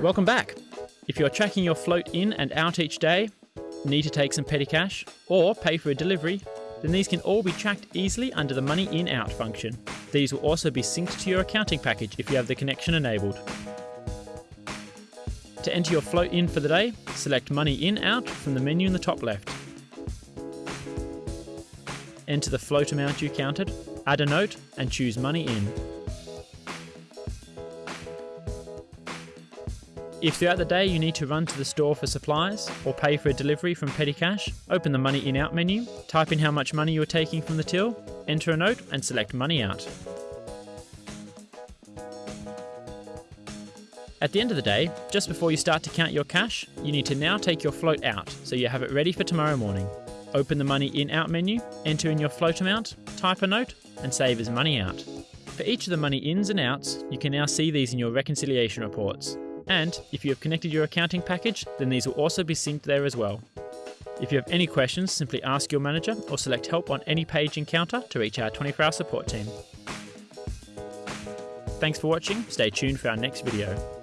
Welcome back. If you're tracking your float in and out each day, need to take some petty cash, or pay for a delivery, then these can all be tracked easily under the Money In Out function. These will also be synced to your accounting package if you have the connection enabled. To enter your float in for the day, select Money In Out from the menu in the top left. Enter the float amount you counted, add a note, and choose Money In. If throughout the day you need to run to the store for supplies or pay for a delivery from Petty Cash, open the Money In Out menu, type in how much money you are taking from the till, enter a note, and select Money Out. At the end of the day, just before you start to count your cash, you need to now take your float out so you have it ready for tomorrow morning. Open the Money In Out menu, enter in your float amount, type a note, and save as Money Out. For each of the money ins and outs, you can now see these in your reconciliation reports. And if you have connected your accounting package, then these will also be synced there as well. If you have any questions, simply ask your manager or select help on any page in Kounta to reach our 24 hour support team. Thanks for watching, stay tuned for our next video.